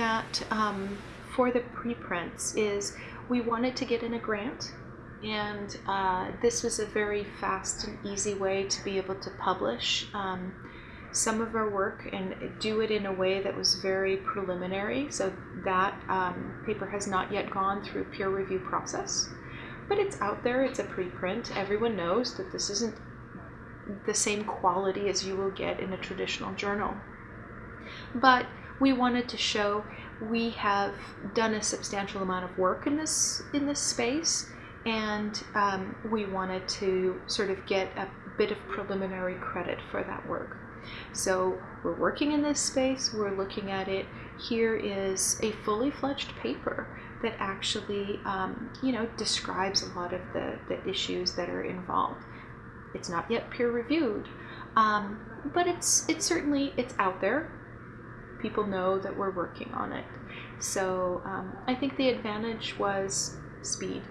at um, for the preprints is we wanted to get in a grant, and uh, this was a very fast and easy way to be able to publish um, some of our work and do it in a way that was very preliminary. So that um, paper has not yet gone through peer review process, but it's out there. It's a preprint. Everyone knows that this isn't the same quality as you will get in a traditional journal. But we wanted to show we have done a substantial amount of work in this in this space, and um, we wanted to sort of get a bit of preliminary credit for that work. So we're working in this space, we're looking at it. Here is a fully fledged paper that actually, um, you know, describes a lot of the, the issues that are involved. It's not yet peer reviewed, um, but it's it's certainly it's out there people know that we're working on it. So um, I think the advantage was speed.